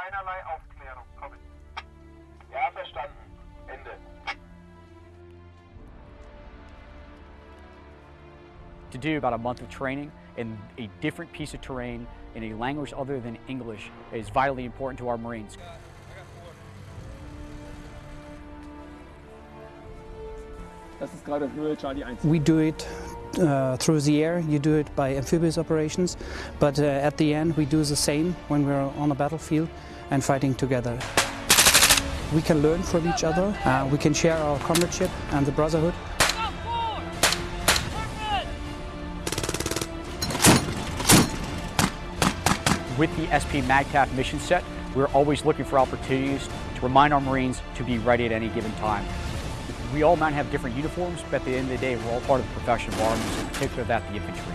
keinerlei Aufklärung kommen. Ja, verstanden. Ende. To do about a month of training in a different piece of terrain in a language other than English is vitally important to our Marines. Das ist gerade Höhe Charlie 1. We do it uh, through the air, you do it by amphibious operations, but uh, at the end we do the same when we're on a battlefield and fighting together. We can learn from each other, uh, we can share our comradeship and the brotherhood. With the SP MAGTF mission set, we're always looking for opportunities to remind our Marines to be ready at any given time. We all might have different uniforms, but at the end of the day, we're all part of the profession of armies, in particular that the infantry.